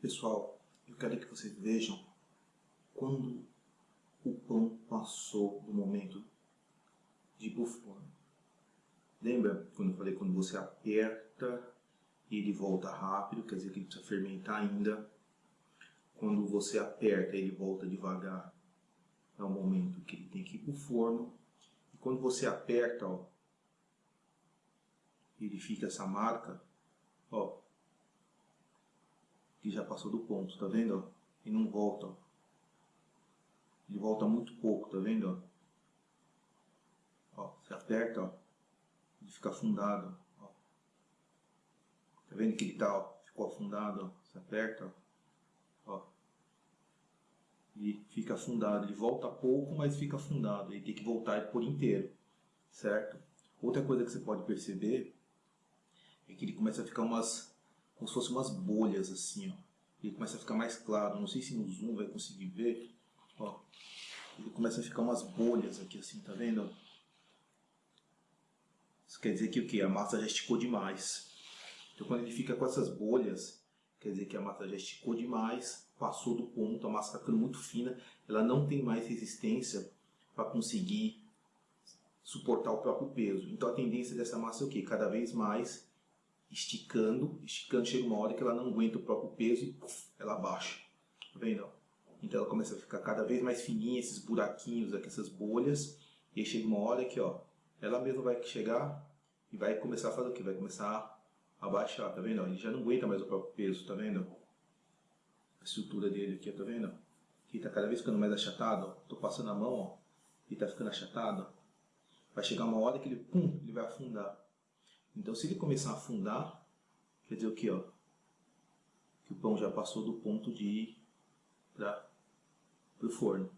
Pessoal, eu quero que vocês vejam quando o pão passou do momento de forno. Lembra quando eu falei quando você aperta e ele volta rápido, quer dizer que ele precisa fermentar ainda. Quando você aperta ele volta devagar, é o momento que ele tem que ir pro forno. E quando você aperta, ó, ele fica essa marca, ó, que já passou do ponto, tá vendo? E não volta. Ele volta muito pouco, tá vendo? Ó, você aperta, ó, ele fica afundado. Tá vendo que ele tá, ó, ficou afundado. Você aperta, ó. ó. E fica afundado, ele volta pouco, mas fica afundado. Ele tem que voltar por inteiro, certo? Outra coisa que você pode perceber é que ele começa a ficar umas, como se fossem umas bolhas assim, ó. Ele começa a ficar mais claro, não sei se no zoom vai conseguir ver, ó. Ele começa a ficar umas bolhas aqui assim, tá vendo? Isso quer dizer que o que? A massa já esticou demais. Então quando ele fica com essas bolhas, quer dizer que a massa já esticou demais, passou do ponto, a massa está ficando muito fina, ela não tem mais resistência para conseguir suportar o próprio peso. Então a tendência dessa massa é o que? Cada vez mais esticando, esticando, chega uma hora que ela não aguenta o próprio peso e puff, ela baixa. Tá vendo? Então ela começa a ficar cada vez mais fininha, esses buraquinhos aqui, essas bolhas, e aí chega uma hora que ó, ela mesma vai chegar e vai começar a fazer o que? Vai começar a baixar, tá vendo? Ele já não aguenta mais o próprio peso, tá vendo? A estrutura dele aqui, tá vendo? Ele tá cada vez ficando mais achatado, ó. tô passando a mão, ó, e tá ficando achatado. Vai chegar uma hora que ele, pum, ele vai afundar. Então se ele começar a afundar, quer dizer o que? Ó, que o pão já passou do ponto de ir para o forno.